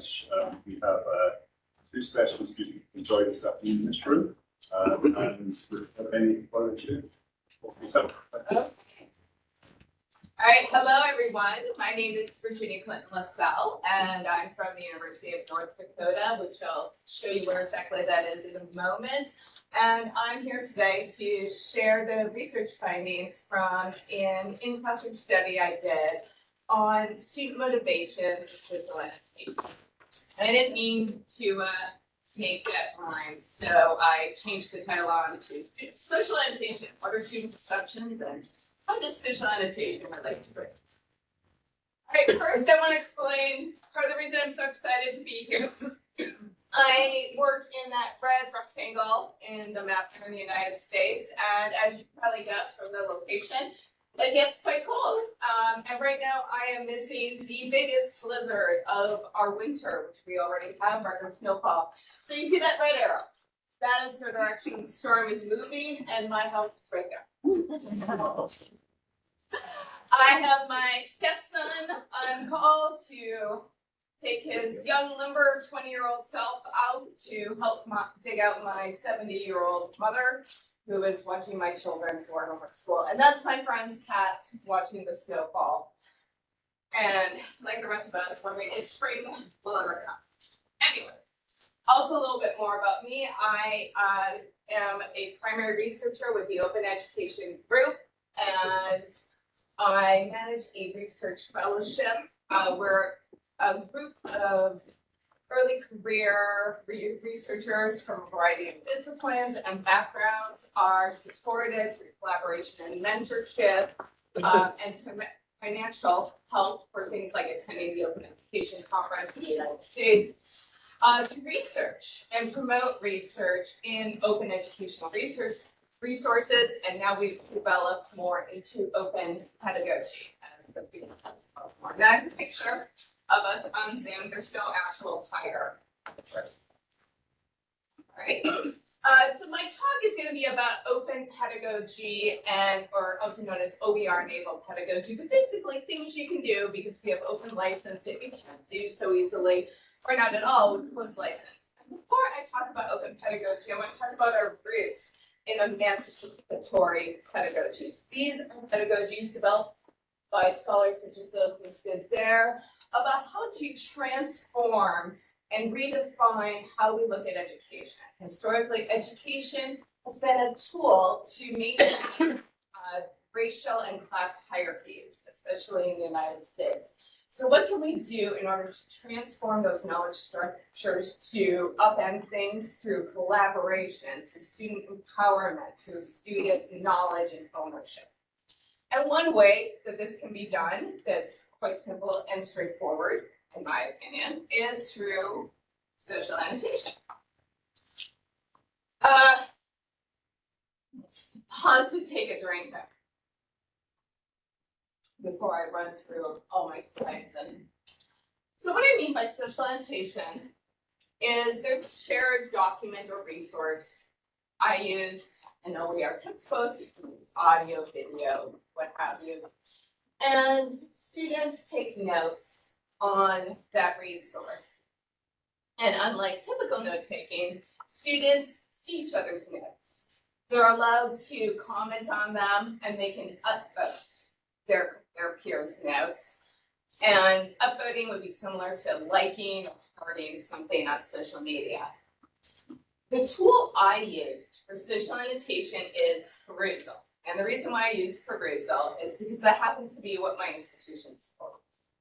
much. Um, we have uh, two sessions you can enjoy this afternoon in this room. Um, and with any volunteer. All right, hello, everyone. My name is Virginia Clinton Lisell, and I'm from the University of North Dakota, which I'll show you where exactly that is in a moment. And I'm here today to share the research findings from an in-classroom study I did on student motivation for social annotation. And I didn't mean to uh, make that rhyme, so I changed the title on to social annotation. What are student perceptions and how does social annotation relate to it? All right, first I want to explain part of the reason I'm so excited to be here. I work in that red rectangle in the map here in the United States, and as you probably guess from the location, it gets quite cold. Um, and right now I am missing the biggest blizzard of our winter, which we already have record snowfall. So you see that red arrow? That is the direction the storm is moving, and my house is right there. I have my stepson on call to take his young limber twenty-year-old self out to help dig out my seventy-year-old mother who is watching my children home from school. And that's my friend's cat watching the snowfall. And like the rest of us, wondering if spring will ever come. Anyway, also a little bit more about me. I uh, am a primary researcher with the Open Education Group, and I manage a research fellowship. Uh, we're a group of early career re- researchers from a variety of disciplines and backgrounds are supported through collaboration and mentorship um, and some financial help for things like attending the Open Education Conference in the United States uh, to research and promote research in open educational research resources, and now we've developed more into open pedagogy as the field has evolved more. That's a picture of us on Zoom. There's no actual tiger. Alright, uh, so my talk is gonna be about open pedagogy and, or also known as OER enabled pedagogy, but basically things you can do because we have open license that we can't do so easily or not at all with closed license. Before I talk about open pedagogy, I want to talk about our roots in emancipatory pedagogies. These are pedagogies developed by scholars such as those listed there about how to transform and redefine how we look at education. Historically, education has been a tool to maintain uh, racial and class hierarchies, especially in the United States. So what can we do in order to transform those knowledge structures to upend things through collaboration, through student empowerment, through student knowledge and ownership? And one way that this can be done, that's quite simple and straightforward, in my opinion, is through social annotation. Uh, let's pause to take a drink before I run through all my slides. And so what I mean by social annotation is there's a shared document or resource. I used an OER textbook, you can use audio, video, what have you. And students take notes on that resource. And unlike typical note taking, students see each other's notes. They're allowed to comment on them and they can upvote their, their peers' notes. And upvoting would be similar to liking or hearting something on social media. The tool I used for social annotation is Perusall. And the reason why I use Perusall is because that happens to be what my institution supports.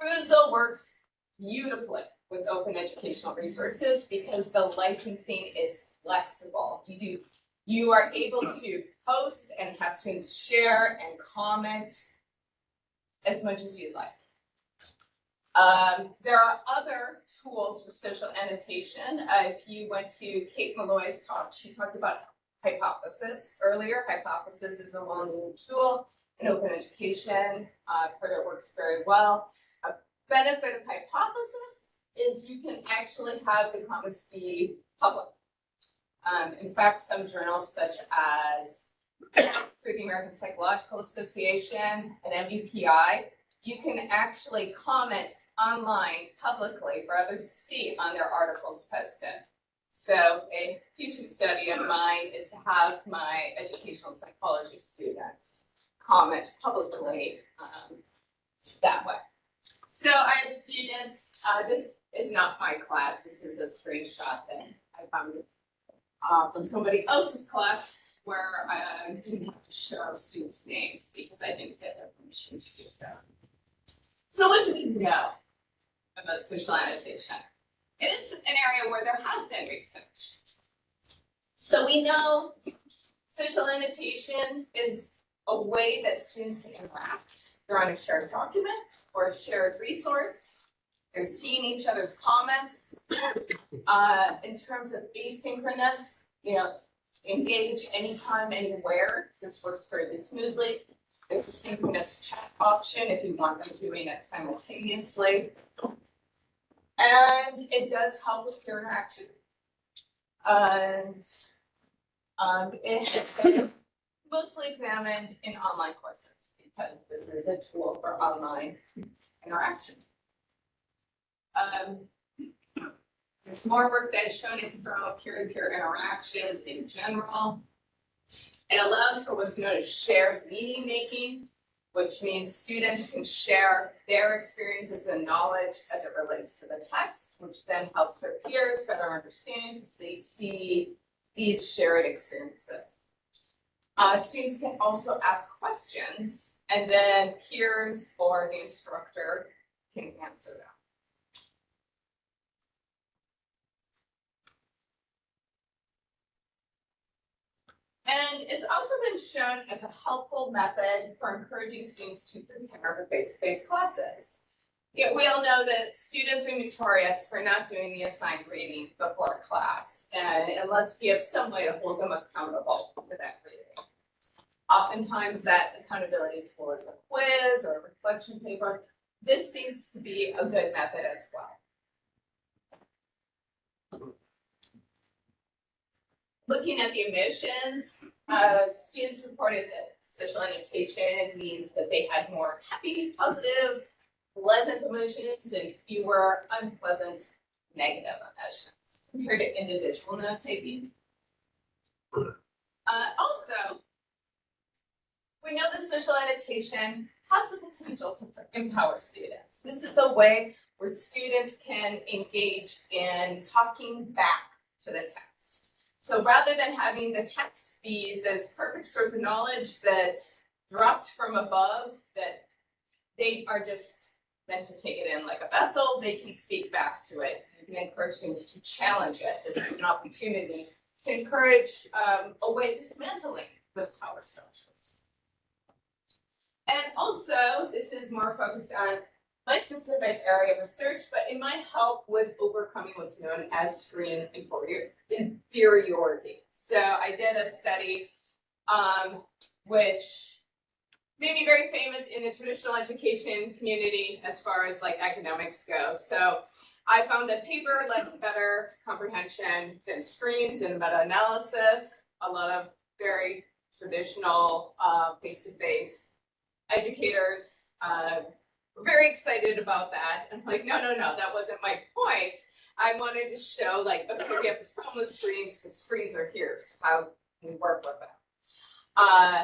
Perusall works beautifully with open educational resources because the licensing is flexible. You do you are able to post and have students share and comment as much as you'd like. Um, there are other tools for social annotation. Uh, if you went to Kate Malloy's talk, she talked about hypothesis earlier. Hypothesis is a well-known tool in open education. I've heard it works very well. A benefit of hypothesis is you can actually have the comments be public. Um, in fact, some journals such as through the American Psychological Association and MDPI, you can actually comment online publicly for others to see on their articles posted. So a future study of mine is to have my educational psychology students comment publicly um, that way. So I have students, uh, this is not my class, this is a screenshot that I found uh, from somebody else's class where I didn't have to show students' names because I didn't get their permission to do so. So what do we know about social annotation? It is an area where there has been research. So we know social annotation is a way that students can interact. They're on a shared document or a shared resource. They're seeing each other's comments. Uh, in terms of asynchronous, you know, engage anytime, anywhere. This works fairly smoothly. There's a synchronous chat option if you want them doing it simultaneously. And it does help with peer interaction. And um, mostly examined in online courses because this is a tool for online interaction. Um, there's more work that is shown it can promote peer-to-peer interactions in general. It allows for what's known as shared meaning making, which means students can share their experiences and knowledge as it relates to the text, which then helps their peers better understand because they see these shared experiences. Uh, students can also ask questions and then peers or the instructor can answer them. And it's also been shown as a helpful method for encouraging students to prepare for face-to-face classes. Yet we all know that students are notorious for not doing the assigned reading before class, and unless we have some way to hold them accountable to that reading. Oftentimes that accountability tool is a quiz or a reflection paper. This seems to be a good method as well. Looking at the emissions, uh, students reported that social annotation means that they had more happy, positive, pleasant emotions and fewer unpleasant, negative emotions compared to individual note taking. Uh, also, we know that social annotation has the potential to empower students. This is a way where students can engage in talking back to the text. So rather than having the text be this perfect source of knowledge that dropped from above, that they are just meant to take it in like a vessel, they can speak back to it. You can encourage students to challenge it. This is an opportunity to encourage um, a way of dismantling those power structures. And also, this is more focused on my specific area of research, but it might help with overcoming what's known as screen inferiority. So I did a study um, which made me very famous in the traditional education community as far as like academics go. So I found that paper led to better comprehension than screens and meta-analysis. A lot of very traditional uh, face-to-face educators uh, very excited about that. I'm like, no, no, no, that wasn't my point. I wanted to show like, okay, we have this problem with screens, but screens are here, so how we work with them? Uh,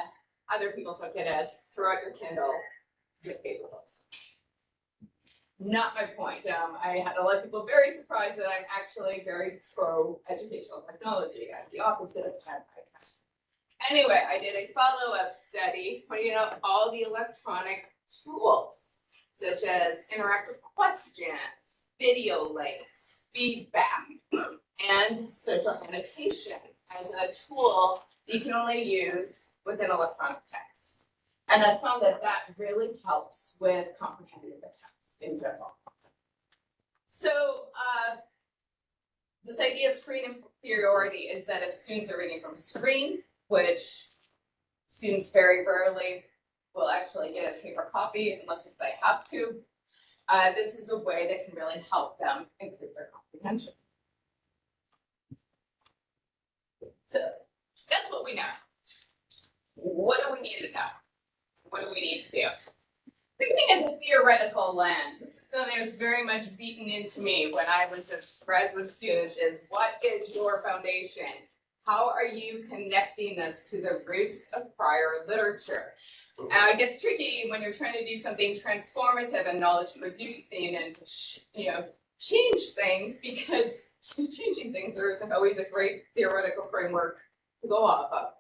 other people took it as throw out your Kindle, get paper books. Not my point. Um, I had a lot of people very surprised that I'm actually very pro educational technology. I'm the opposite of that. Anyway, I did a follow-up study pointing out all the electronic tools, such as interactive questions, video links, feedback, and social annotation as a tool you can only use within electronic text. And I found that that really helps with comprehending the text in general. So uh, this idea of screen inferiority is that if students are reading from screen, which students very rarely will actually get a paper copy unless if they have to, uh, this is a way that can really help them improve their comprehension. So that's what we know. What do we need to know? What do we need to do? thinking as a theoretical lens, this is something that was very much beaten into me when I was a graduate student is what is your foundation? How are you connecting this to the roots of prior literature? Uh, it gets tricky when you're trying to do something transformative and knowledge producing and, you know, change things because changing things, there isn't always a great theoretical framework to go off of.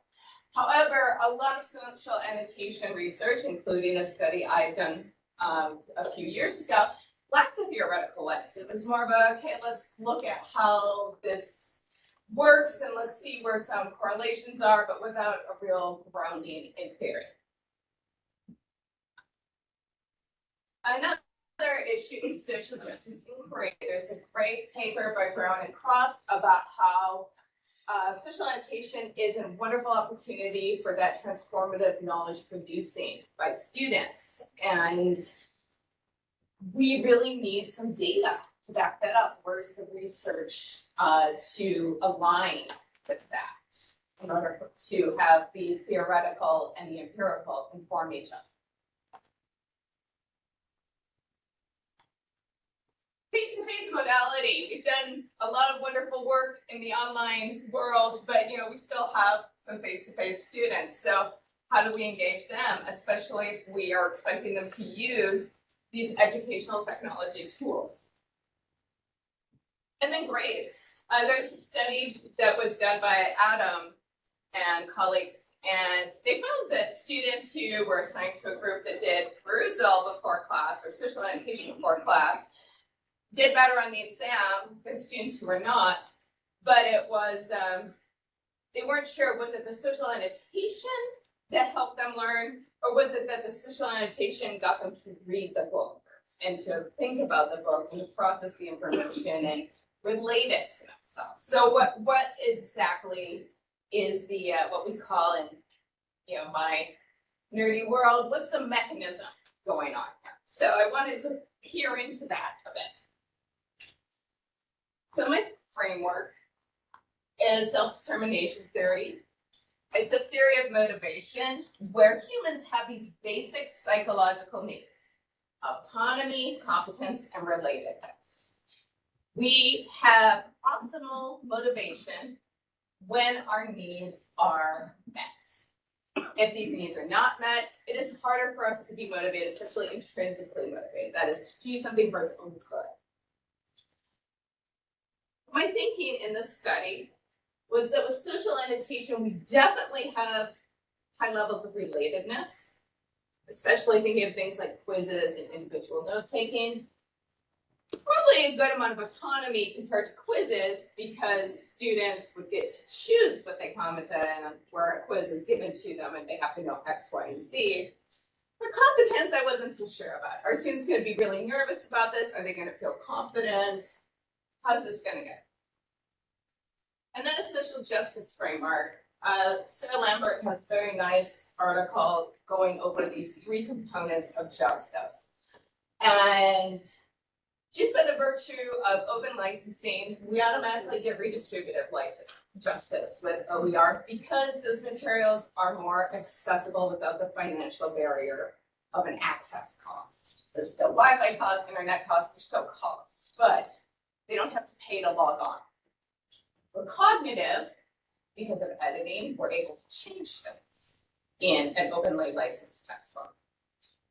However, a lot of social annotation research, including a study I've done um, a few years ago, lacked a theoretical lens. It was more of a, okay, let's look at how this works and let's see where some correlations are, but without a real grounding in theory. Another issue is social justice inquiry. There's a great paper by Brown and Croft about how uh, social annotation is a wonderful opportunity for that transformative knowledge producing by students. And we really need some data to back that up. Where's the research uh, to align with that in order to have the theoretical and the empirical inform each other? face-to-face modality. We've done a lot of wonderful work in the online world, but you know, we still have some face-to-face students. So how do we engage them, especially if we are expecting them to use these educational technology tools? And then grades. Uh, there's a study that was done by Adam and colleagues, and they found that students who were assigned to a group that did Perusall before class or social annotation before class did better on the exam than students who were not, but it was, um, they weren't sure, was it the social annotation that helped them learn, or was it that the social annotation got them to read the book and to think about the book and to process the information and relate it to themselves? So what, what exactly is the, uh, what we call in, you know, my nerdy world, what's the mechanism going on here? So I wanted to peer into that a bit. So my framework is self-determination theory. It's a theory of motivation where humans have these basic psychological needs, autonomy, competence, and relatedness. We have optimal motivation when our needs are met. If these needs are not met, it is harder for us to be motivated, especially intrinsically motivated. That is to do something for its own good my thinking in this study was that with social annotation, we definitely have high levels of relatedness, especially thinking of things like quizzes and individual note taking. Probably a good amount of autonomy compared to quizzes because students would get to choose what they commented on where a quiz is given to them and they have to know X, Y, and Z. For competence, I wasn't so sure about. Are students going to be really nervous about this? Are they going to feel confident? How's this going to go? And then a social justice framework. Uh, Sarah Lambert has a very nice article going over these three components of justice. And just by the virtue of open licensing, we automatically get redistributive license justice with OER because those materials are more accessible without the financial barrier of an access cost. There's still Wi-Fi costs, internet costs, there's still costs, but they don't have to pay to log on. For cognitive, because of editing, we're able to change things in an openly licensed textbook.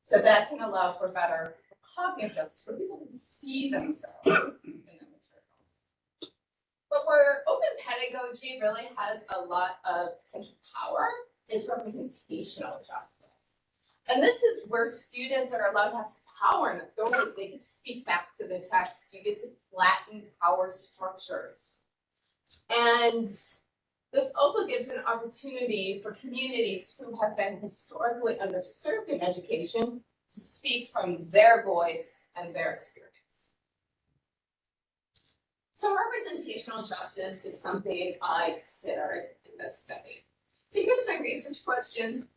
So that can allow for better cognitive justice, where people can see themselves in the materials. But where open pedagogy really has a lot of potential power is representational justice. And this is where students are allowed to have power and authority. They get to speak back to the text. You get to flatten power structures. And this also gives an opportunity for communities who have been historically underserved in education to speak from their voice and their experience. So representational justice is something I considered in this study. So here's my research question.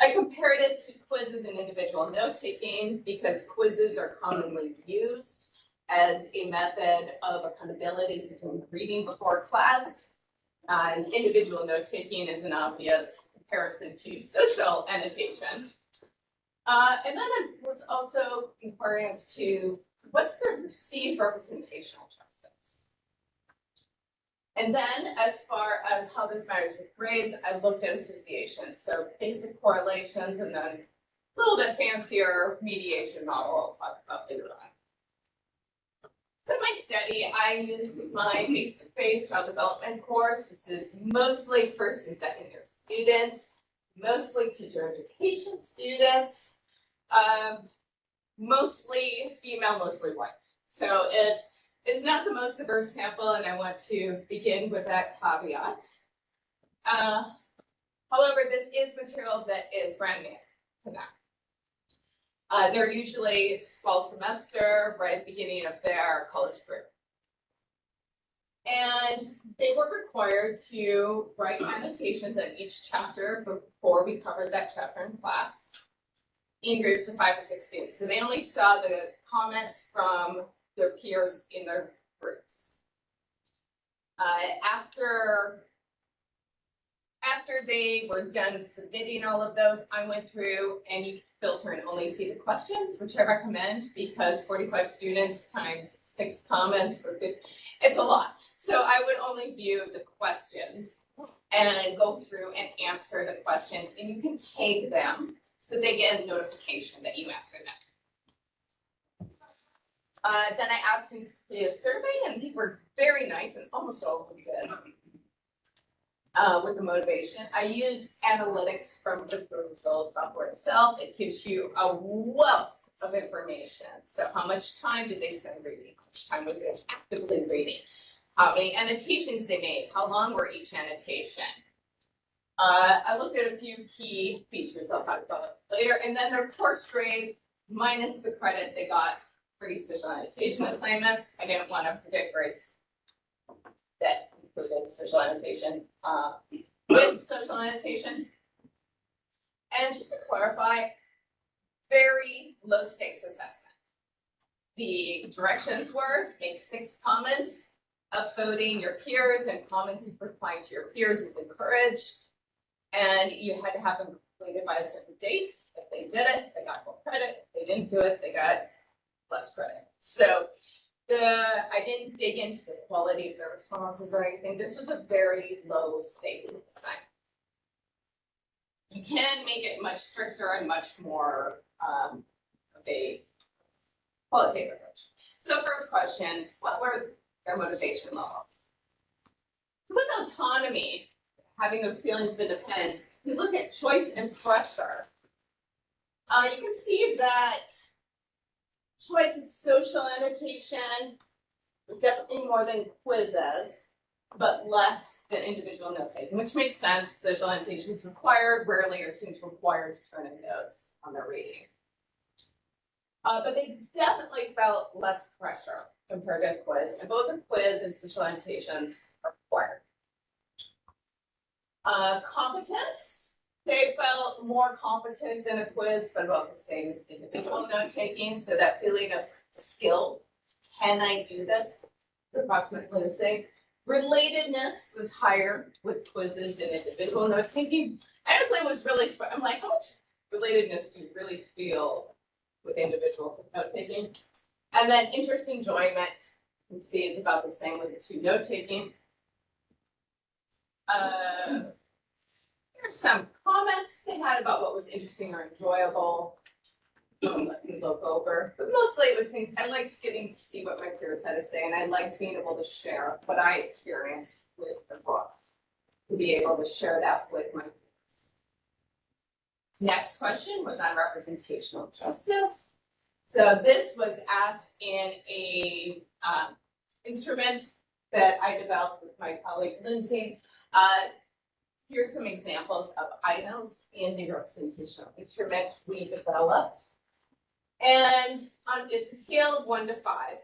I compared it to quizzes and individual note-taking because quizzes are commonly used as a method of accountability between reading before class. Uh, and individual note taking is an obvious comparison to social annotation. Uh, and then I was also inquiring as to what's the perceived representational justice? And then as far as how this matters with grades, I looked at associations, so basic correlations and then a little bit fancier mediation model I'll talk about later on. So in my study, I used my face-to-face child development course. This is mostly first and second year students, mostly teacher education students, um, mostly female, mostly white. So it is not the most diverse sample, and I want to begin with that caveat. Uh, however, this is material that is brand new to them. Uh, they're usually, it's fall semester, right at the beginning of their college career. And they were required to write annotations on each chapter before we covered that chapter in class in groups of five or six students. So they only saw the comments from their peers in their groups. Uh, after after they were done submitting all of those, I went through and you filter and only see the questions, which I recommend because 45 students times six comments for 50, it's a lot. So I would only view the questions and go through and answer the questions and you can take them so they get a notification that you answered them. Uh, then I asked students to complete a survey and they were very nice and almost all of them did uh, with the motivation. I use analytics from the Google software itself. It gives you a wealth of information. So how much time did they spend reading? How much time was they actively reading? How many annotations they made? How long were each annotation? Uh, I looked at a few key features I'll talk about later, and then their course grade minus the credit they got for these social annotation assignments. I didn't want to predict grades that included social annotation, uh, with social annotation. And just to clarify, very low stakes assessment. The directions were make six comments, upvoting your peers and commenting replying to your peers is encouraged. And you had to have them completed by a certain date. If they did it, they got more credit. If they didn't do it, they got less credit. So the, I didn't dig into the quality of the responses or anything. This was a very low stakes assignment. You can make it much stricter and much more um, of a qualitative approach. So first question, what were their motivation levels? So with autonomy, having those feelings of independence, you look at choice and pressure. Uh, you can see that choice with social annotation was definitely more than quizzes, but less than individual note taking, which makes sense. Social annotation is required. Rarely are students required to turn in notes on their reading. Uh, but they definitely felt less pressure compared to a quiz, and both the quiz and social annotations are required. Uh, competence they felt more competent than a quiz, but about the same as individual note taking. So that feeling of skill, can I do this? Approximately the same. Relatedness was higher with quizzes and individual note taking. Honestly, was really, I'm like, how much relatedness do you really feel with individual note taking? And then interest enjoyment, you can see is about the same with the two note taking. Uh, Here's some comments they had about what was interesting or enjoyable. Let me look over, but mostly it was things, I liked getting to see what my peers had to say, and I liked being able to share what I experienced with the book. To be able to share that with my peers. Next question was on representational justice. So this was asked in a um, instrument that I developed with my colleague Lindsay. Uh, Here's some examples of items in the representational instrument we developed. And on, it's a scale of one to five.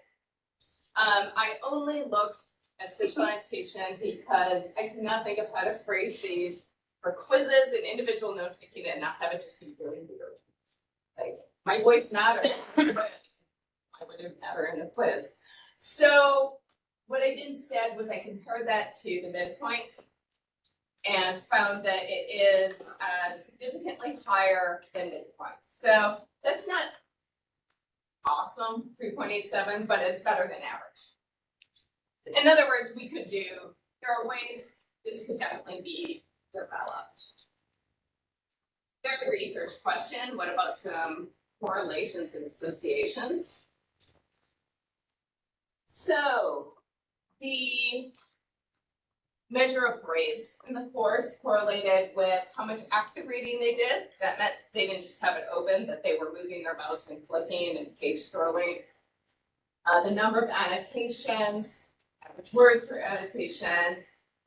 Um, I only looked at social annotation because I could not think of how to phrase these for quizzes and individual note taking and not have it just be really weird. Like my voice matters in a quiz. Why would it matter in a quiz? So what I did instead was I compared that to the midpoint and found that it is uh, significantly higher than midpoint. So that's not awesome, three point eight seven, but it's better than average. In other words, we could do, there are ways this could definitely be developed. Third research question, what about some correlations and associations? So, the measure of grades in the course correlated with how much active reading they did. That meant they didn't just have it open, that they were moving their mouse and clicking and page scrolling. Uh, the number of annotations, average words per annotation,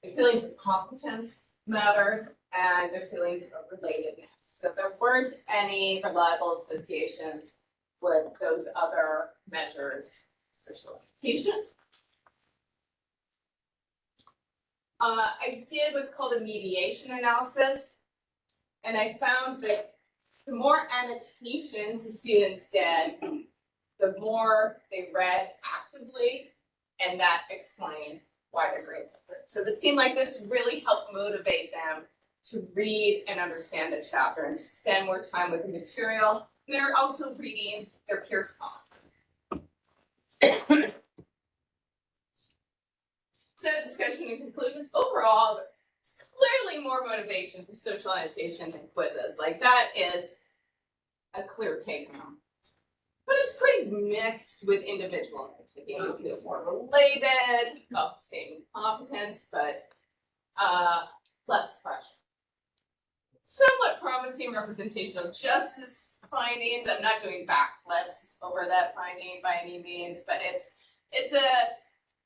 their feelings of competence mattered, and their feelings of relatedness. So there weren't any reliable associations with those other measures, social education. Uh, I did what's called a mediation analysis. And I found that the more annotations the students did, the more they read actively, and that explained why their grades improved. So it seemed like this really helped motivate them to read and understand the chapter and spend more time with the material. They're also reading their peers' comments. So discussion and conclusions, overall, there's clearly more motivation for social annotation than quizzes, like that is a clear take home. But it's pretty mixed with individual activity, it feels more related, of same competence, but uh less pressure. Somewhat promising representational justice findings, I'm not doing backflips over that finding by any means, but it's it's a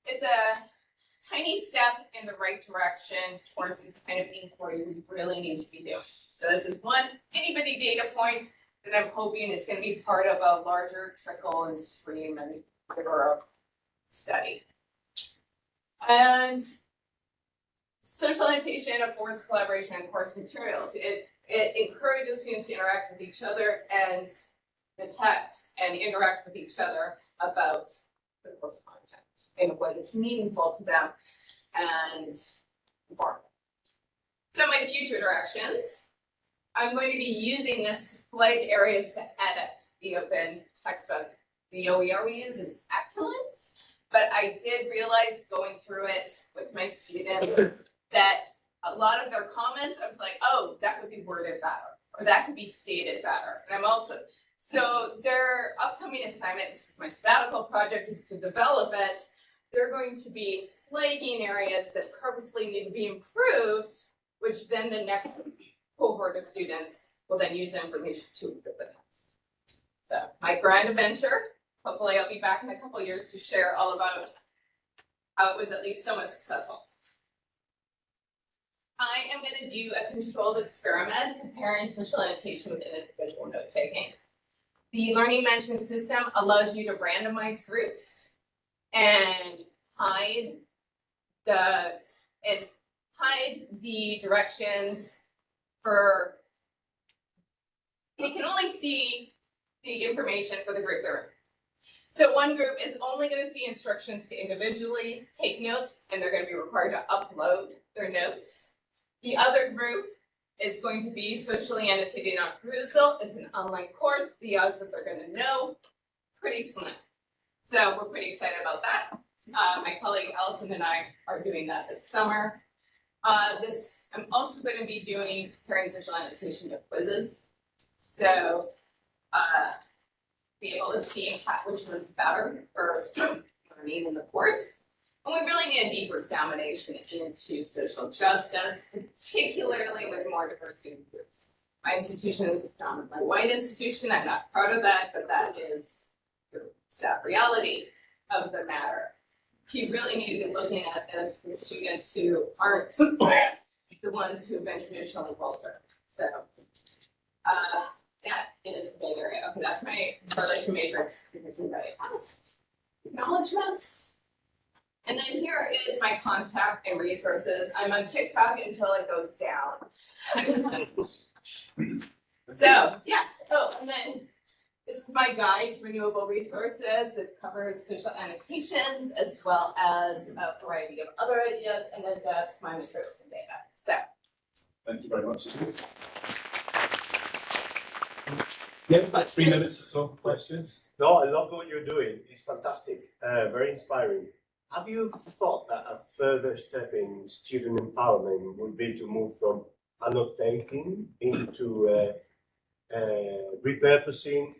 it's a tiny step in the right direction towards this kind of inquiry we really need to be doing. So this is one bitty data point that I'm hoping is gonna be part of a larger trickle and stream and river of study. And social annotation affords collaboration on course materials. It, it encourages students to interact with each other and the text and interact with each other about the course content and what is meaningful to them and informative. So my future directions, I'm going to be using this to flag areas to edit the open textbook. The OER we use is excellent, but I did realize going through it with my students that a lot of their comments, I was like, oh, that could be worded better, or that could be stated better. And I'm also, so their upcoming assignment, this is my sabbatical project, is to develop it. They're going to be flagging areas that purposely need to be improved, which then the next cohort of students will then use the information to improve the next. So my grand adventure, hopefully I'll be back in a couple years to share all about how it was at least somewhat successful. I am gonna do a controlled experiment comparing social annotation with individual note taking. The learning management system allows you to randomize groups and hide the, and hide the directions for, they can only see the information for the group they're in. So one group is only gonna see instructions to individually take notes, and they're gonna be required to upload their notes. The other group is going to be socially annotated on Perusall. It's an online course. The odds that they're gonna know, pretty slim. So we're pretty excited about that. Uh, my colleague Allison and I are doing that this summer. Uh, this, I'm also going to be doing comparing social annotation to quizzes. So, uh, be able to see which one's better for student learning in the course. And we really need a deeper examination into social justice, particularly with more diverse student groups. My institution is a predominantly white institution. I'm not proud of that, but that is the sad reality of the matter you really need to be looking at this with students who aren't the ones who've been traditionally well served. So uh, that is a big area. Okay, that's my relation matrix because anybody asked acknowledgements. And then here is my contact and resources. I'm on TikTok until it goes down. so yes, oh, and then this is my guide to renewable resources that covers social annotations as well as a variety of other ideas, and then that's my materials and data. So Thank you very much. Yeah, about three minutes or so, for questions. No, I love what you're doing. It's fantastic, uh, very inspiring. Have you thought that a further step in student empowerment would be to move from annotating into uh, uh, repurposing,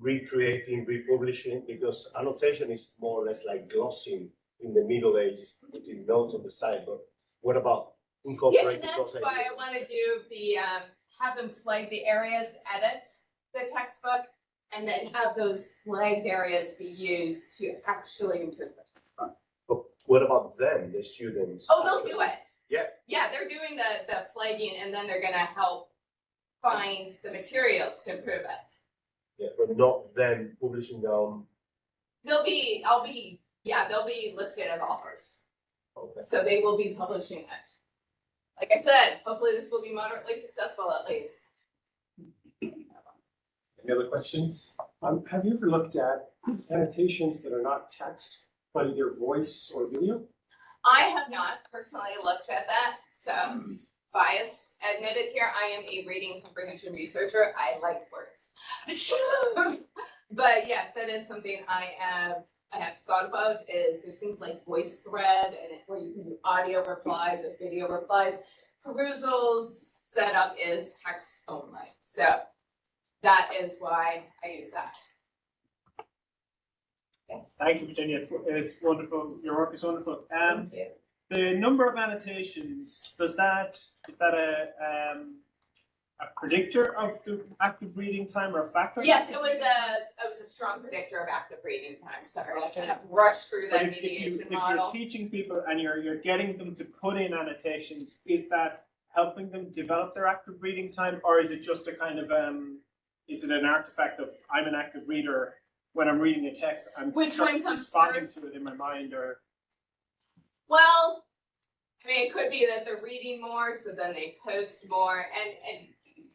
recreating, republishing? Because annotation is more or less like glossing in the Middle Ages, putting notes on the side. But what about Yeah, incorporating those that's why? I wanna do the, um, have them flag the areas, edit the textbook, and then have those flagged areas be used to actually improve the textbook. But what about them, the students? Oh, they'll do it. Yeah. Yeah, they're doing the, the flagging, and then they're gonna help find the materials to improve it. Yeah, but not them publishing their own. They'll be, I'll be, yeah, they'll be listed as authors, Okay. so they will be publishing it. Like I said, hopefully this will be moderately successful at least. Any other questions? Um, have you ever looked at annotations that are not text, but either voice or video? I have not personally looked at that, so bias admitted here, I am a reading comprehension researcher, I like words. But yes, that is something I have, I have thought about, is there's things like voice thread and where you can do audio replies or video replies. Perusall's setup is text only, so that is why I use that. Yes, Thank you, Virginia. It's wonderful. Your work is wonderful. Um, thank you. the number of annotations, does that, is that a, um, a predictor of the active reading time or a factor? Yes, it was a, it was a strong predictor of active reading time, sorry, I kind of rushed through But that if, if you, mediation if you're teaching people and you're, you're getting them to put in annotations, is that helping them develop their active reading time? Or is it just a kind of, um, is it an artifact of, I'm an active reader, when I'm reading a text, I'm Which one comes responding first? to it in my mind or? Well, I mean, it could be that they're reading more, so then they post more, and, and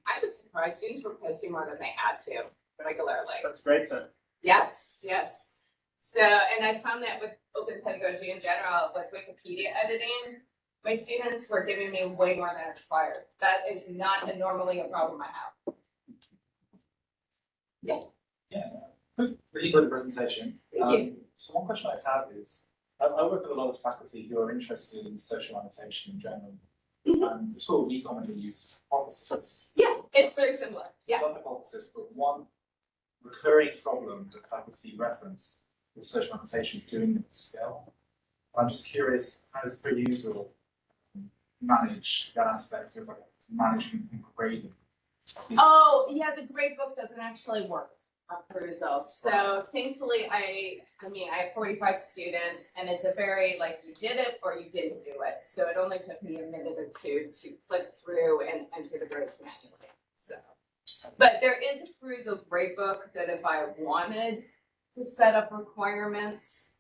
I was surprised students were posting more than they had to regularly. That's great, so. Yes, yes. So, and I found that with open pedagogy in general, with Wikipedia editing, my students were giving me way more than I required. That is not a- normally a problem I have. Yes, Really good presentation. Um, so one question I have is, I, I work with a lot of faculty who are interested in social annotation in general. Mhm. And the tool we commonly use is hypothesis. Yeah, it's very similar, yeah. Not hypothesis, but one recurring problem that faculty reference with social annotation is doing it at scale. I'm just curious, how does Perusall manage that aspect of like, managing and grading? Oh, yeah, the grade book doesn't actually work Perusall. So thankfully, I, I mean, I have forty-five students and it's a very, like, you did it or you didn't do it. So it only took me a minute or two to click through and enter the grades manually, so. But there is a Perusall grade book that if I wanted to set up requirements,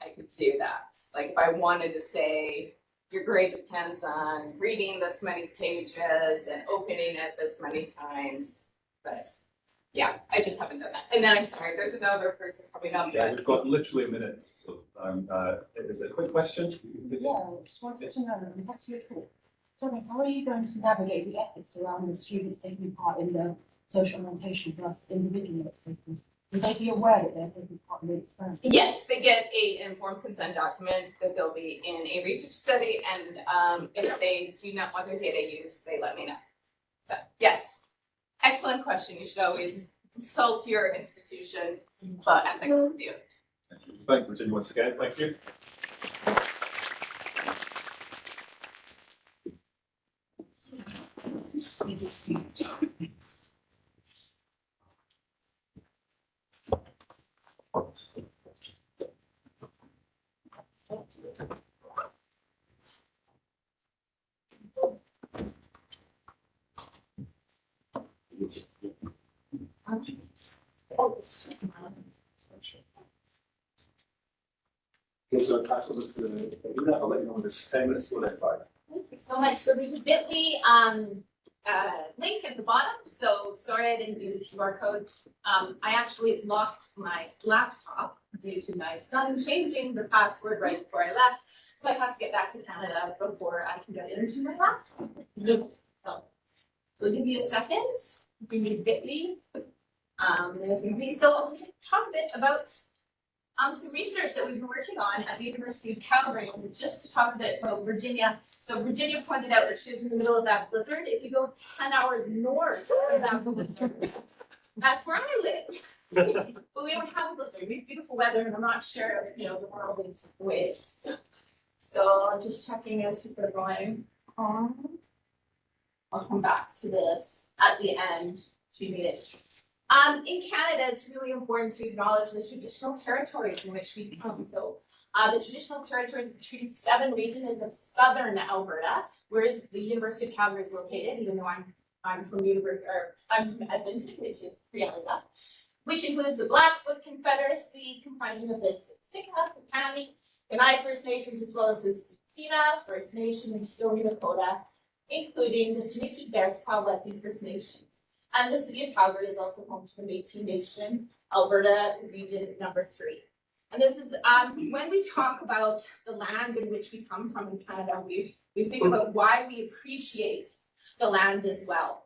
I could do that. Like if I wanted to say, your grade depends on reading this many pages and opening it this many times, but yeah, I just haven't done that. And then I'm sorry, there's another person coming up, Yeah, we've got literally a minute, so, um, uh, is it a quick question? Yeah, I just wanted to know, and that's really cool. Tell me, how are you going to navigate the ethics around the students taking part in the social annotation versus individual activities? Will they be aware that they're taking part in the experiment? yes, they get a informed consent document that they'll be in a research study and um if they do not want their data used, they let me know. So, yes, excellent question. You should always consult your institution about ethics review. Thank you, Virginia, once again, thank you. Okay, so pass over to the, I'll let you know when it's ten minutes, we'll let five. Thank you so much. So there's a bit.ly um uh link at the bottom, so sorry I didn't use a QR code. Um I actually locked my laptop due to my son changing the password right before I left. So I have to get back to Canada before I can get into my laptop. So, so give me a second, give me Bitly. Um, so I'm gonna talk a bit about um, some research that we've been working on at the University of Calgary, just to talk a bit about Virginia. So Virginia pointed out that she was in the middle of that blizzard. If you go ten hours north of that blizzard, that's where I live. But we don't have a blizzard, we have beautiful weather, and I'm not sure, if, you know, the world is way. So I'm just checking as people are going on. I'll come back to this at the end, to need it. Um, in Canada, it's really important to acknowledge the traditional territories in which we come. So, uh, the traditional territories of the Treaty Seven region is of southern Alberta, whereas the University of Calgary is located, even though I'm, I'm from University, or I'm from Edmonton, which is up, which includes the Blackfoot Confederacy, comprising of the Siksika, the County, Kainai First Nations, as well as the Tsuut'ina First Nation and Stoney Nakoda, including the Chiniki Bearspaw Wesley First Nations. And the city of Calgary is also home to the Métis Nation, Alberta Region Number Three. And this is, um, when we talk about the land in which we come from in Canada, we, we think about why we appreciate the land as well.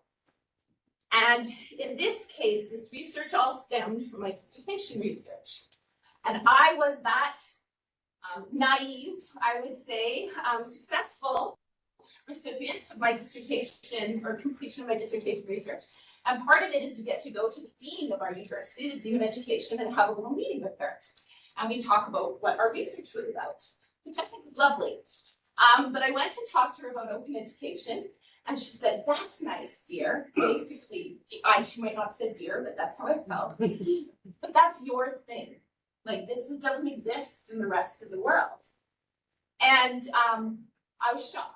And in this case, this research all stemmed from my dissertation research. And I was that um, naive, I would say, um, successful recipient of my dissertation or completion of my dissertation research. And part of it is you get to go to the dean of our university, the dean of education, and have a little meeting with her. And we talk about what our research was about, which I think is lovely. Um, but I went to talk to her about open education, and she said, "That's nice, dear." Basically, I she might not have said dear, but that's how I felt. but that's your thing. Like this doesn't exist in the rest of the world. And um, I was shocked.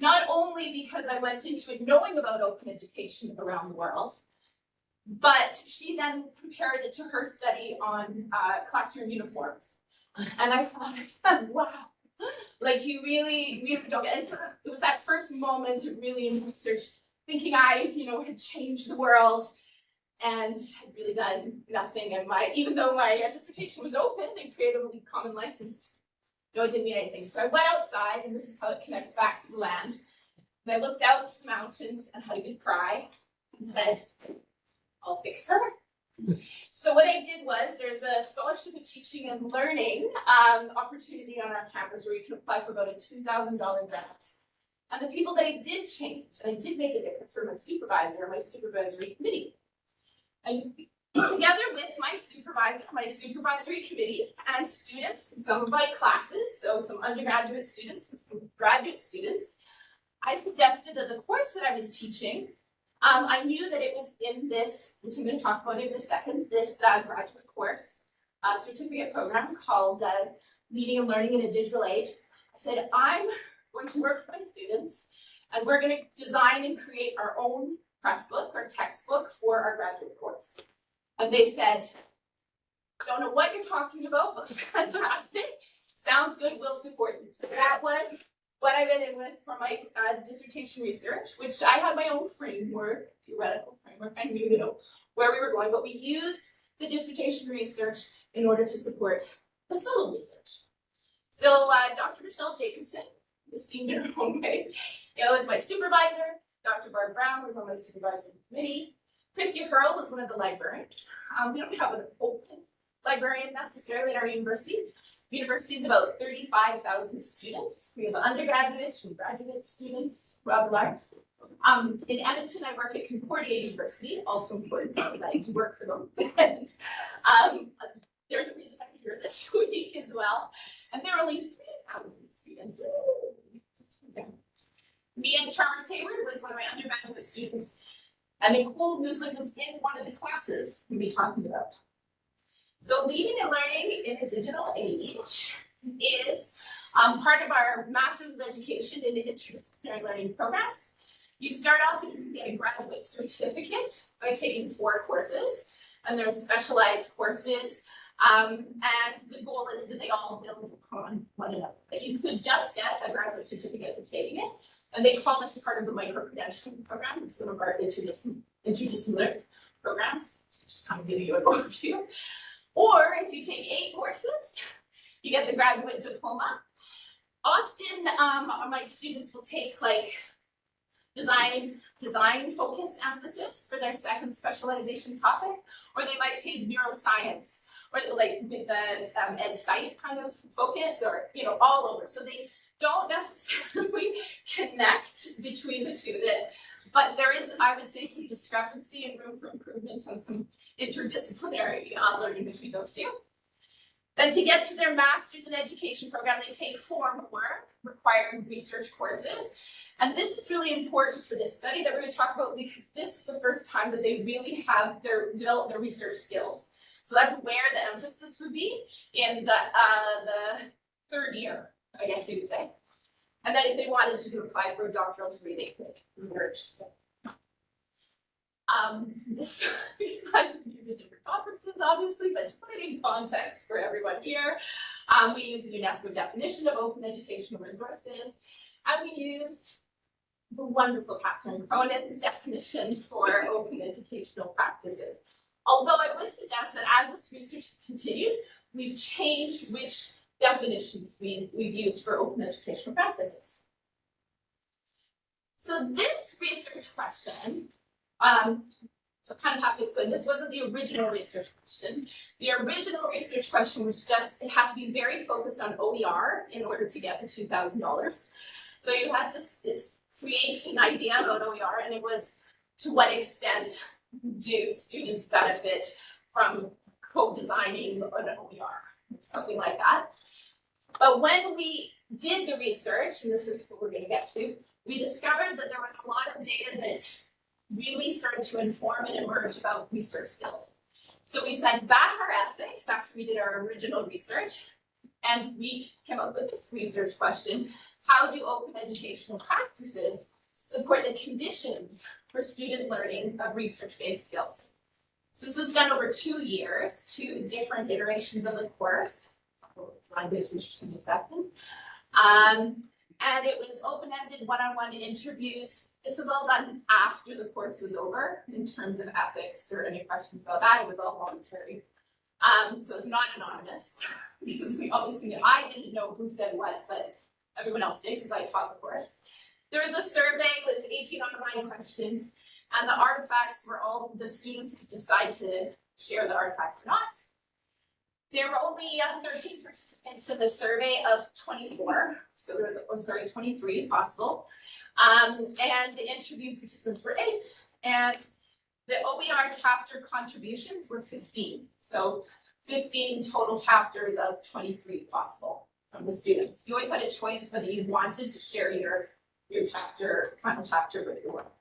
Not only because I went into it knowing about open education around the world, but she then compared it to her study on uh, classroom uniforms. And I thought, wow, like you really, really don't get it. It was that first moment of really in research, thinking I, you know, had changed the world and had really done nothing. And my, even though my dissertation was open and creatively common licensed, no, it didn't mean anything. So I went outside, and this is how it connects back to the land. And I looked out to the mountains and had a good cry and said, I'll fix her. So what I did was, there's a scholarship of teaching and learning um, opportunity on our campus where you can apply for about a two thousand dollar grant. And the people that I did change, and I did make a difference, were my supervisor and my supervisory committee. Together with my supervisor, my supervisory committee and students, some of my classes, so some undergraduate students and some graduate students, I suggested that the course that I was teaching, um, I knew that it was in this, which I'm going to talk about in a second, this uh, graduate course, uh, certificate program called uh, Leading and Learning in a Digital Age. I said, I'm going to work with my students and we're going to design and create our own press book or textbook for our graduate course. And they said, don't know what you're talking about, but fantastic. Sounds good, we'll support you. So that was what I went in with for my uh, dissertation research, which I had my own framework, theoretical framework. I knew, you know, where we were going, but we used the dissertation research in order to support the SoTL research. So uh, Dr. Michele Jacobsen, esteemed in her own way, was my supervisor. Dr. Barb Brown was on my supervisory committee. Christie Hurrell is one of the librarians. Um, we don't have an open librarian necessarily at our university. University is about thirty-five thousand students. We have undergraduates, we have graduate students, rather large. Um, in Edmonton, I work at Concordia University, also important because I work for them. and um, they're the reason I'm here this week as well. And there are only three thousand students. Just, yeah. Me and Charles Hayward was one of my undergraduate students. And Nicole Muslin was in one of the classes we'll be talking about. So leading and learning in a digital age is um, part of our Masters of Education in Interdisciplinary Learning programs. You start off and you can get a graduate certificate by taking four courses, and there's specialized courses. Um, and the goal is that they all build upon one another. But you could just get a graduate certificate for taking it, and they call this a part of the micro-credentialing program, some of our interdisciplinary, programs, just kind of giving you an overview. Or if you take eight courses, you get the graduate diploma. often, um, my students will take like design, design focus emphasis for their second specialization topic, or they might take neuroscience, or like with the um, ed site kind of focus, or you know, all over. So they don't necessarily connect between the two. That, but there is, I would say, some discrepancy and room for improvement and some interdisciplinary uh, learning between those two. Then to get to their master's in education program, they take four more required research courses. And this is really important for this study that we're going to talk about because this is the first time that they really have their developed their research skills. So that's where the emphasis would be in the uh, the third year, I guess you would say. And then if they wanted to apply for a doctoral degree, they could. were interested. Um, this, these slides we use at different conferences, obviously, but to put it in context for everyone here, um, we use the UNESCO definition of open educational resources, and we used the wonderful Catherine Cronin's definition for open educational practices. Although I would suggest that as this research has continued, we've changed which definitions we've, we've used for open educational practices. So this research question um, so kind of have to explain, this wasn't the original research question. The original research question was just, it had to be very focused on OER in order to get the two thousand dollars. So you had to create an idea about OER and it was to what extent do students benefit from co-designing an OER, something like that. But when we did the research, and this is what we're gonna get to, we discovered that there was a lot of data that really started to inform and emerge about research skills. So we sent back our ethics after we did our original research, and we came up with this research question, how do open educational practices support the conditions for student learning of research-based skills? So this was done over two years, two different iterations of the course. Design-based research in a second. Um, and it was open-ended one-on-one interviews this was all done after the course was over in terms of ethics or any questions about that. It was all voluntary. Um, so it's not anonymous because we obviously knew, I didn't know who said what, but everyone else did because I taught the course. There was a survey with 18 online questions and the artifacts were all the students could decide to share the artifacts or not. There were only uh, 13 participants in the survey of 24, so there was, oh, sorry, 23 possible. Um, and the interview participants were eight, and the OER chapter contributions were 15. So 15 total chapters of 23 possible from the students. You always had a choice whether you wanted to share your, your chapter, final chapter with your work.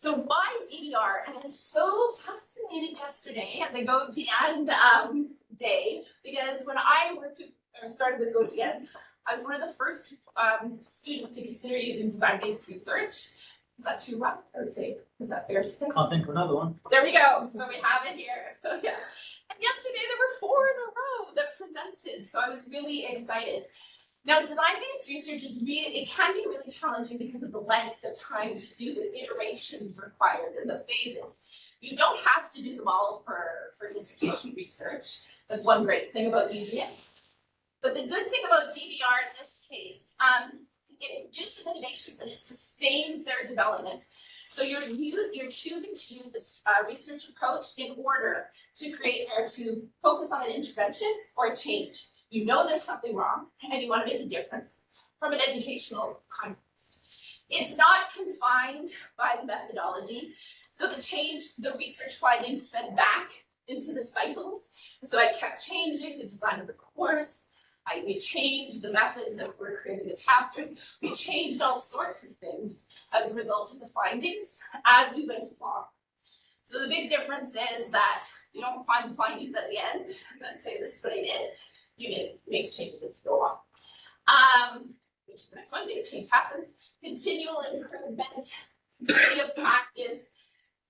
So why DBR? And I was so fascinated yesterday at the GO-GN um, day because when I worked or started with GO-GN, I was one of the first um, students to consider using design-based research. Is that too Rob? I would say, is that fair to say? I'll think of another one. There we go. So we have it here. So yeah. And yesterday there were four in a row that presented. So I was really excited. Now, design-based research is really, it can be really challenging because of the length of time to do the iterations required and the phases. You don't have to do them all for, for dissertation research. That's one great thing about using it. But the good thing about DBR in this case, um, it produces innovations and it sustains their development. So you're you, you're choosing to use this uh, research approach in order to create or to focus on an intervention or a change. You know there's something wrong and you want to make a difference from an educational context. It's not confined by the methodology. So the change, the research findings fed back into the cycles. So I kept changing the design of the course, I, we changed the methods that were creating the chapters. We changed all sorts of things as a result of the findings as we went along. So the big difference is that you don't find the findings at the end then say this is what I did. You need to make changes as you go on. Um, which is the next one, big change happens. Continual improvement, creative practice.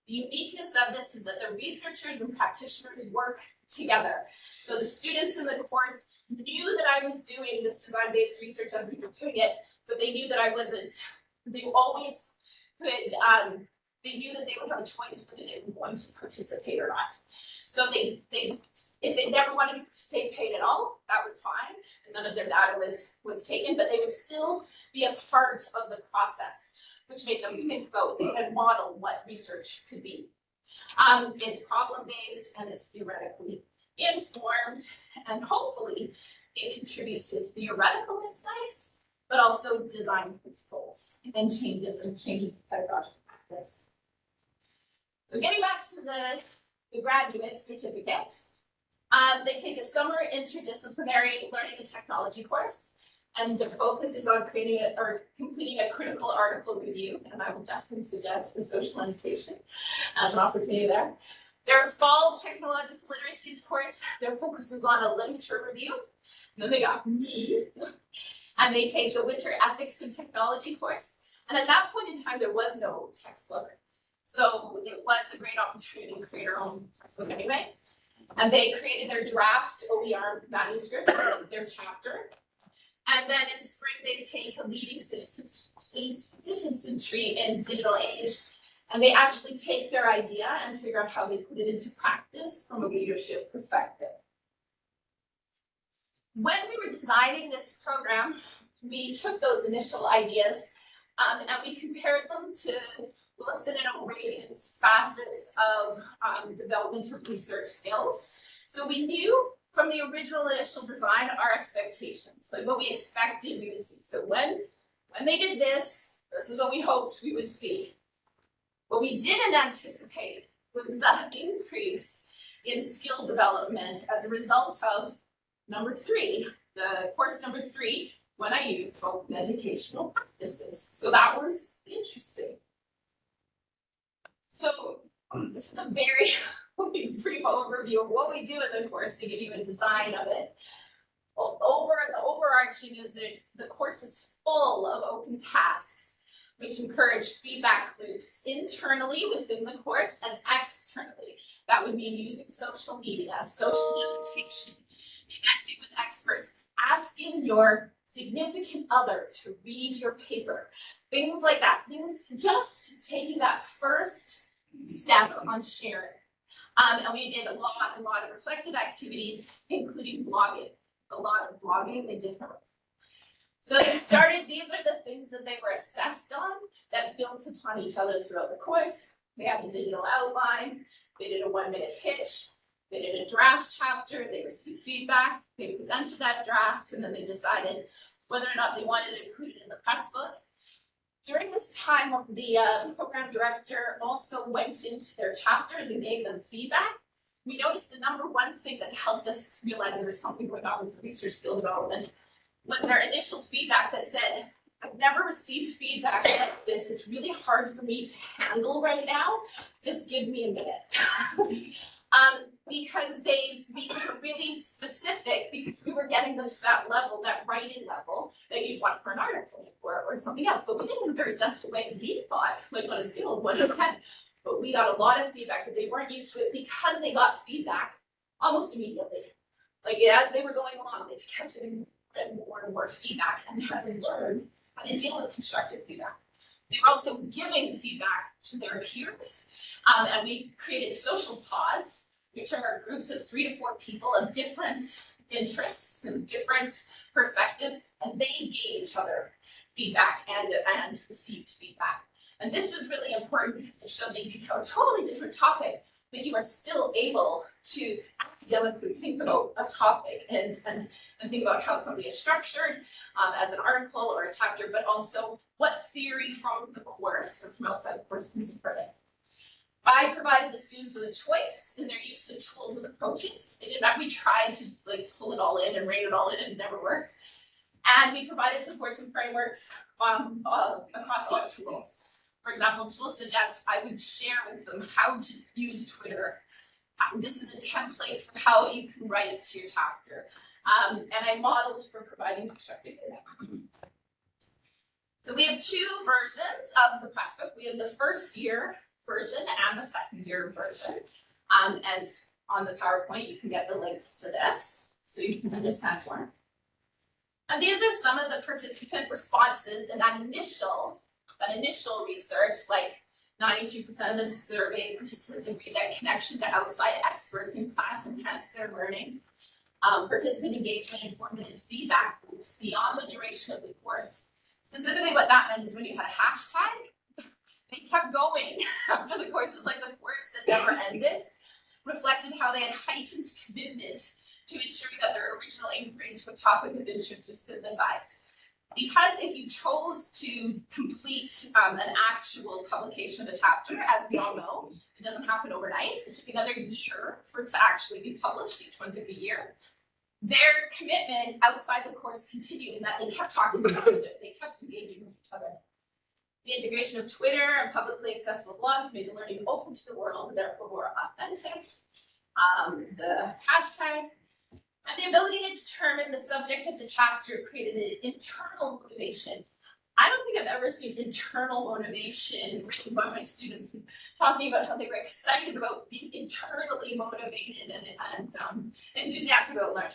The uniqueness of this is that the researchers and practitioners work together. So the students in the course knew that I was doing this design-based research as we were doing it, but they knew that I wasn't. They always could, um, they knew that they would have a choice whether they would want to participate or not. So they, they, if they never wanted to participate at all, that was fine. none of their data was, was taken, but they would still be a part of the process, which made them think about and model what research could be. Um, it's problem-based and it's theoretically informed, and hopefully it contributes to theoretical insights, but also design principles and changes and changes in pedagogical practice. So getting back to the, the graduate certificate, um, they take a summer interdisciplinary learning and technology course, and the focus is on creating a, or completing a critical article review, and I will definitely suggest the social annotation as an opportunity there. Their fall technological literacies course, their focus is on a literature review. And then they got me, and they take the winter ethics and technology course. And at that point in time, there was no textbook. So it was a great opportunity to create our own textbook anyway. And they created their draft OER manuscript, their chapter. And then in spring, they take a leading citizenry in digital age. And they actually take their idea and figure out how they put it into practice from a leadership perspective. When we were designing this program, we took those initial ideas um, and we compared them to And O'Regan's facets of um, development of research skills. So we knew from the original initial design our expectations, like what we expected we would see. So when, when they did this, this is what we hoped we would see. What we didn't anticipate was the increase in skill development as a result of number three, the course number three, when I used both educational practices. So that was interesting. So um, this is a very brief overview of what we do in the course to give you a design of it. Over the overarching is that the course is full of open tasks which encourage feedback loops internally within the course and externally. That would mean using social media, social annotation, connecting with experts, asking your significant other to read your paper, things like that, things just taking that first step on sharing. Um, and we did a lot, a lot of reflective activities, including blogging, a lot of blogging in different ways. So they started, these are the things that they were assessed on that built upon each other throughout the course. They had a digital outline, they did a one minute pitch, they did a draft chapter, they received feedback, they presented that draft, and then they decided whether or not they wanted to include it in the press book. During this time, the uh, program director also went into their chapters and gave them feedback. We noticed the number one thing that helped us realize there was something going on with research skill development was their initial feedback that said, I've never received feedback like this. It's really hard for me to handle right now. Just give me a minute. um, because they were really specific because we were getting them to that level, that writing level that you'd want for an article or, or something else. But we did it in a very gentle way that we thought, like on a scale of one to ten. But we got a lot of feedback that they weren't used to it because they got feedback almost immediately. Like as they were going along, they just kept getting more and more feedback and they had to learn how to deal with constructive feedback. They were also giving feedback to their peers, um, and we created social pods which are groups of three to four people of different interests and different perspectives, and they gave each other feedback and, and received feedback. And this was really important because it showed that you could have a totally different topic, but you are still able to academically think about a topic and, and, and think about how something is structured um, as an article or a chapter, but also what theory from the course or from outside the course can support it. I provided the students with a choice in their use of tools and approaches. It did not, we tried to like pull it all in and rein it all in and it never worked. And we provided supports and frameworks um, uh, across all tools. For example, tools suggest I would share with them how to use Twitter. Um, this is a template for how you can write it to your chapter. Um, and I modeled for providing constructive feedback. So we have two versions of the Pressbook. We have the first year version and the second year version. Um, and on the PowerPoint, you can get the links to this so you can understand more. And these are some of the participant responses in that initial, that initial research, like 92% of the survey participants agreed that connection to outside experts in class enhanced their learning. um, participant engagement and formative feedback loops beyond the duration of the course. Specifically, what that meant is when you had a hashtag, they kept going after the course. It's like the course that never ended, reflected how they had heightened commitment to ensure that their original into a topic of interest was synthesized. Because if you chose to complete um, an actual publication of a chapter, as we all know, it doesn't happen overnight. It took another year for it to actually be published. Each one took a year. Their commitment outside the course continued in that they kept talking about it. They kept engaging with each other. The integration of Twitter and publicly accessible blogs made the learning open to the world therefore more authentic. Um, the hashtag and the ability to determine the subject of the chapter created an internal motivation. I don't think I've ever seen internal motivation written by my students talking about how they were excited about being internally motivated and, and um, enthusiastic about learning.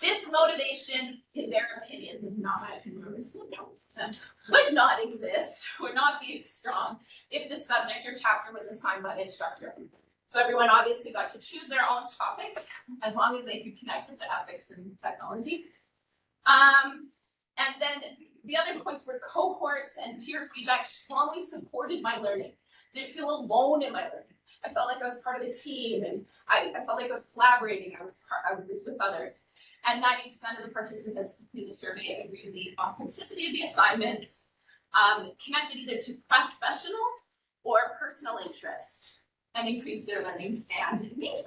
This motivation, in their opinion, is not my opinion, would not exist, would not be strong if the subject or chapter was assigned by the instructor. So everyone obviously got to choose their own topics as long as they could connect it to ethics and technology. Um, and then the other points were cohorts and peer feedback strongly supported my learning. Didn't feel alone in my learning. I felt like I was part of a team and I, I felt like I was collaborating. I was part, I was with others. And 90% of the participants completed the survey agreed the authenticity of the assignments, um, connected either to professional or personal interest and increase their learning and engagement.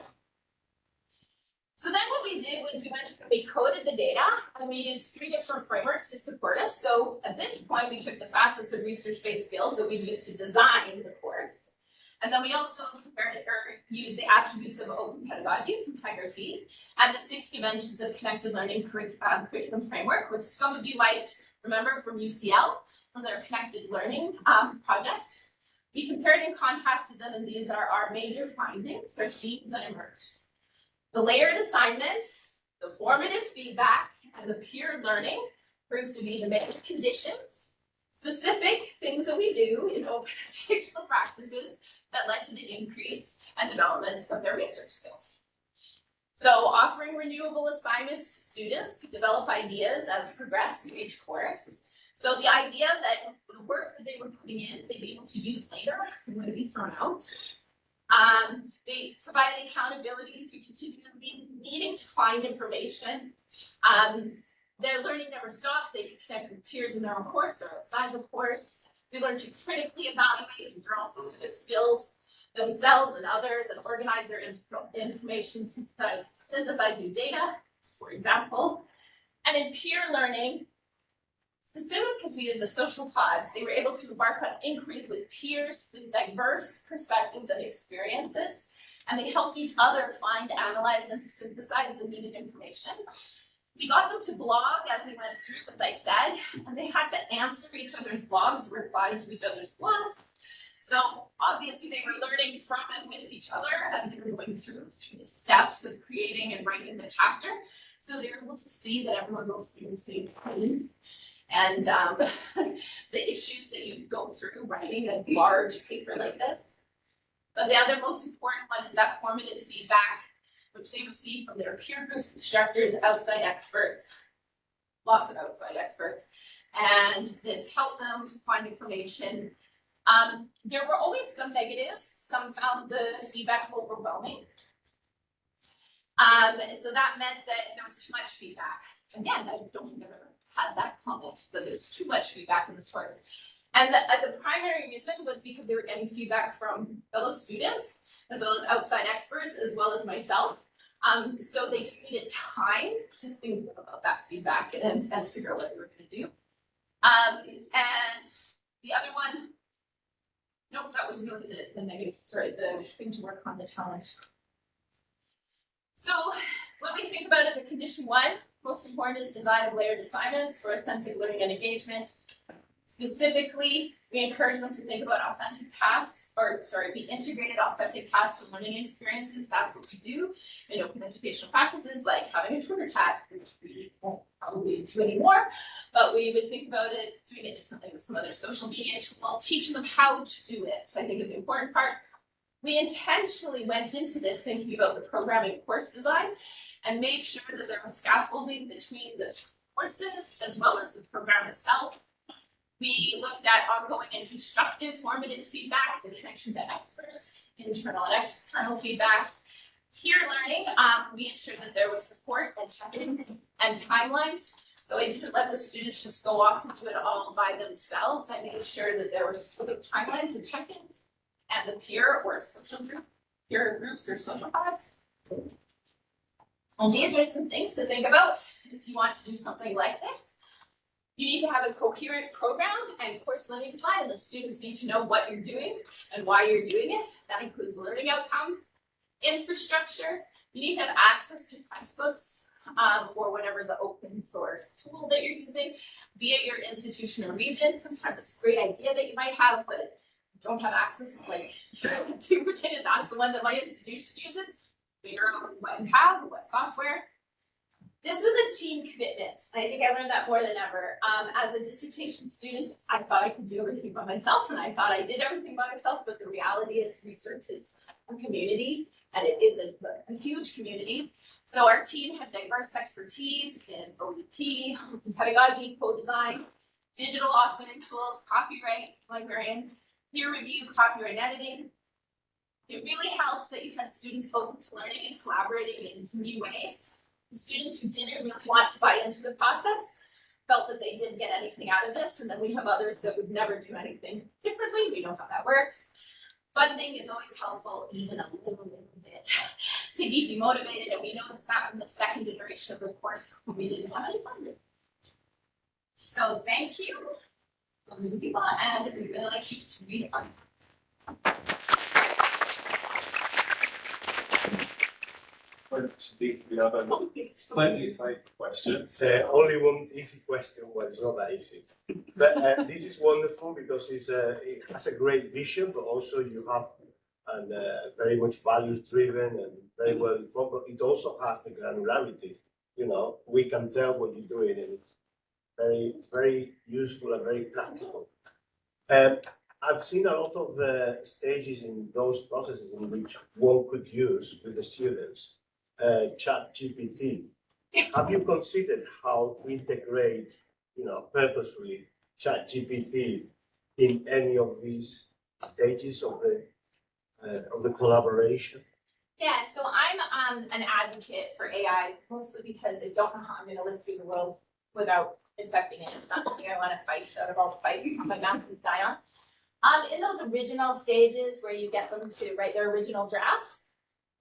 So then what we did was we went, we coded the data and we used three different frameworks to support us. So at this point, we took the facets of research-based skills that we've used to design the course. And then we also compared or used the attributes of open pedagogy from T and the six dimensions of connected learning um, curriculum framework, which some of you might remember from UCL, from their connected learning um, project. We compared and contrasted them, and these are our major findings or themes that emerged. The layered assignments, the formative feedback, and the peer learning proved to be the main conditions, specific things that we do in open educational practices that led to the increase and development of their research skills. So offering renewable assignments to students to develop ideas as progress through each course, so the idea that the work that they were putting in, they'd be able to use later and would be thrown out. Um, they provided accountability through continually needing to find information. Um, their learning never stopped. They could connect with peers in their own course or outside the course. They learned to critically evaluate, because they're also skills themselves and others, and organize their inf information, synthesize, synthesize new data, for example. And in peer learning, Specifically because we use the social pods, they were able to embark on inquiries with peers with diverse perspectives and experiences, and they helped each other find, analyze, and synthesize the needed information. We got them to blog as they went through, as I said, and they had to answer each other's blogs, reply to each other's blogs. So obviously they were learning from and with each other as they were going through, through the steps of creating and writing the chapter. So they were able to see that everyone goes through the same thing and um, the issues that you go through writing a large paper like this. But the other most important one is that formative feedback, which they receive from their peer groups, instructors, outside experts, lots of outside experts. And this helped them find information. Um, there were always some negatives. Some found the feedback overwhelming. Um, so that meant that there was too much feedback. Again, I don't think I've ever had that comment that there's too much feedback in this course. And the, uh, the primary reason was because they were getting feedback from fellow students, as well as outside experts, as well as myself. Um, so they just needed time to think about that feedback and, and figure out what they were going to do. Um, and the other one, nope, that was really the, the negative, sorry, the thing to work on, the challenge. So when we think about it, the condition one, most important is design of layered assignments for authentic learning and engagement. Specifically, we encourage them to think about authentic tasks, or sorry, the integrated authentic tasks and learning experiences. That's what we do in open educational practices, like having a Twitter chat, which we won't probably do anymore, but we would think about it doing it differently with some other social media tool, teaching them how to do it, So I think is the important part. We intentionally went into this thinking about the programming course design and made sure that there was scaffolding between the courses as well as the program itself. We looked at ongoing and constructive formative feedback, the connection to experts, internal and external feedback. Peer learning, um, we ensured that there was support and check-ins and timelines. So I didn't let the students just go off and do it all by themselves. I made sure that there were specific timelines and check-ins at the peer or social group, peer groups or social pods. And these are some things to think about if you want to do something like this. You need to have a coherent program and course learning design, the students need to know what you're doing and why you're doing it. That includes learning outcomes, infrastructure. You need to have access to textbooks um, or whatever the open source tool that you're using, be it your institution or region. Sometimes it's a great idea that you might have, but don't have access, like to pretend that's the one that my institution uses. Figure out what you have, what software. This was a team commitment. I think I learned that more than ever. Um, as a dissertation student, I thought I could do everything by myself, and I thought I did everything by myself, but the reality is research is a community, and it is a, a huge community. So our team had diverse expertise in OEP, pedagogy, co-design, digital authoring tools, copyright, librarian, peer review, copyright editing. It really helped that you had students open to learning and collaborating in new ways. The students who didn't really want to buy into the process felt that they didn't get anything out of this, and then we have others that would never do anything differently. We know how that works. Funding is always helpful, even a little, little bit, to keep you motivated, and we noticed that in the second iteration of the course when we didn't have any funding. So thank you. And we really like you to read on. We have a plenty of time for questions. Uh, only one easy question, well, it's not that easy. But uh, this is wonderful because it's a, it has a great vision, but also you have and uh, very much values driven and very well informed, but it also has the granularity. You know, we can tell what you're doing and it's very, very useful and very practical. Um, I've seen a lot of uh, stages in those processes in which one could use with the students uh, ChatGPT. Have you considered how to integrate, you know, purposefully ChatGPT in any of these stages of the uh, of the collaboration? Yeah, so I'm um an advocate for AI mostly because I don't know how I'm gonna live through the world without accepting it. It's not something I wanna fight out of all the fights my mountains die on. Um, in those original stages where you get them to write their original drafts,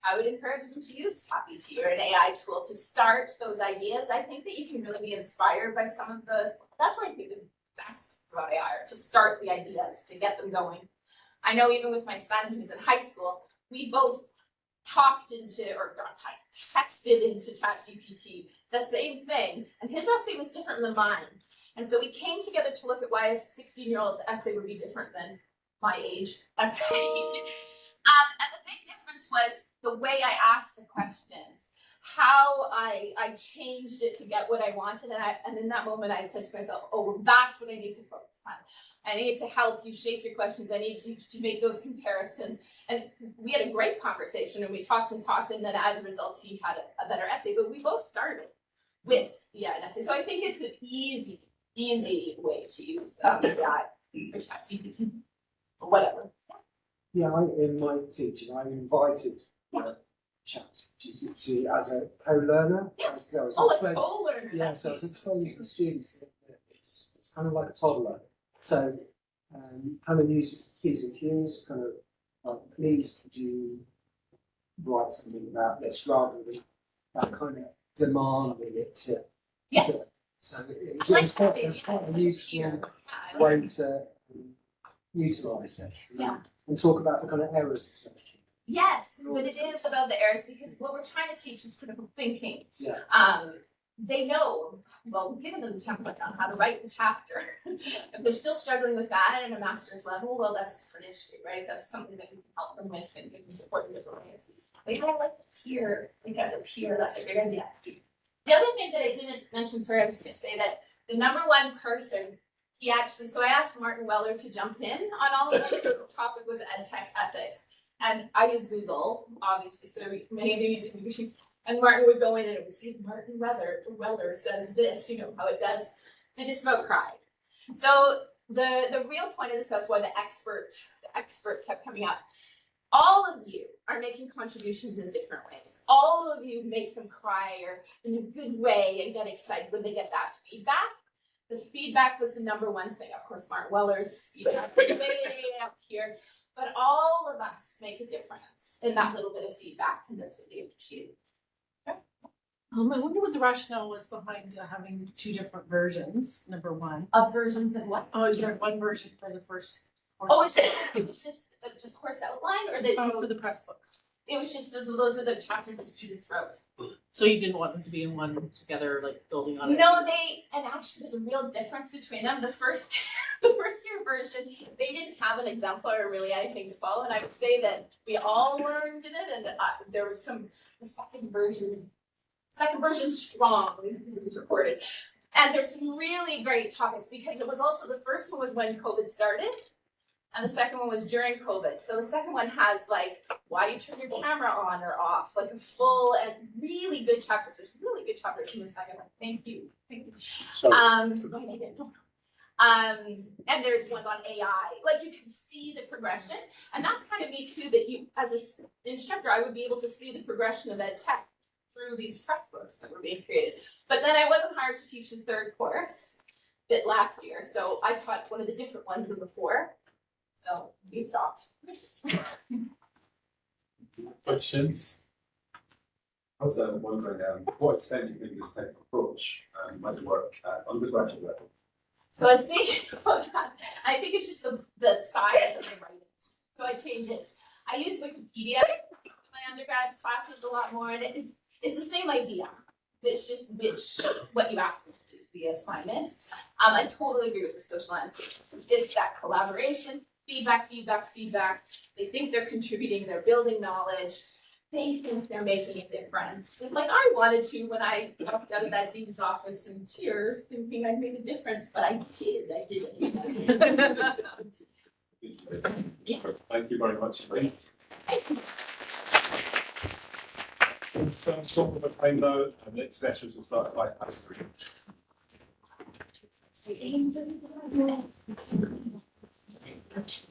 I would encourage them to use ChatGPT or an AI tool to start those ideas. I think that you can really be inspired by some of the, that's why I think the best about AI are to start the ideas, to get them going. I know even with my son who's in high school, we both talked into or typed, texted into ChatGPT the same thing, and his essay was different than mine. And so we came together to look at why a 16 year old's essay would be different than my age essay. um, and the big difference was the way I asked the questions, how I I changed it to get what I wanted, and I and in that moment I said to myself, oh, well, that's what I need to focus on. I need to help you shape your questions. I need to, to make those comparisons. And we had a great conversation and we talked and talked, and then as a result, he had a, a better essay. But we both started with yeah, an essay. So I think it's an easy, easy way to use um, that for ChatGPT or whatever. Yeah, I, in my teaching, I invited chat GPT as a co-learner. Yeah. As I was Oh, a co-learner. Yeah, so I was explaining to the students that, it's it's kind of like a toddler. So um, kind of use P's and Q's, kind of like, please could you write something about this rather than that kind of demanding it to. Yeah. to- so it, I like it's quite it's quite a useful. Yeah, way to um, utilise it. Yeah. And talk about the kind of errors associated. Yes, but it is about the errors because what we're trying to teach is critical thinking. Yeah. Um, they know, well, we've given them the template on how to write the chapter. if they're still struggling with that at a master's level, well, that's a different issue, right? That's something that we can help them with and give them support in different ways. But yeah, I like the peer, think as a peer, that's a great idea. The other thing that I didn't mention, sorry, I was gonna say that the number one person, he actually, so I asked Martin Weller to jump in on all of this, the topic was ed tech ethics. And I use Google, obviously, so many of you use Google and Martin would go in and it would say, Martin Weather, Weller says this, you know how it does. They just about cried. So the, the real point of this, that's why the expert, the expert kept coming up. All of you are making contributions in different ways. All of you make them cry or in a good way and get excited when they get that feedback. The feedback was the number one thing. Of course, Martin Weller's feedback way up here, but all of us make a difference in that little bit of feedback, and that's what they appreciate. Um, I wonder what the rationale was behind uh, having two different versions, number one. Of versions of what? Oh, you had one version for the first. Oh, it's just, it was just, uh, just course outline, or that, Oh, for the press books. It was just, those, those are the chapters the students wrote. So you didn't want them to be in one together, like building on it? No, they, and actually there's a real difference between them. The first, the first year version, they didn't have an exemplar or really anything to follow. And I would say that we all learned in it and uh, there was some, the second version's, second version's strong because it was recorded. And there's some really great topics because it was also, the first one was when COVID started. And the second one was during COVID. So the second one has like, why do you turn your camera on or off? Like a full and really good chapters. There's really good chapters in the second one. Thank you. Thank you. So, Um, why did I get- um, and there's ones on AI. Like you can see the progression. And that's kind of neat too, that you, as an instructor, I would be able to see the progression of ed tech through these press books that were being created. But then I wasn't hired to teach the third course bit last year. So I taught one of the different ones the four. So we stopped. Questions? I was um, wondering, um, what extent do you think this type of approach um, might work at undergraduate level? So I was thinking about that. I think it's just the, the size of the writing. So I change it. I use Wikipedia in my undergrad classes a lot more, and it is, it's the same idea. It's just which, what you ask them to do, the assignment. Um, I totally agree with the social annotation. It's that collaboration, feedback, feedback, feedback. They think they're contributing, they're building knowledge. They think they're making a difference. Just like I wanted to when I walked out of that dean's office in tears, thinking I'd made a difference, but I did, I did. Thank you very much. So, stop of time now, and next sessions will start at five past three touch.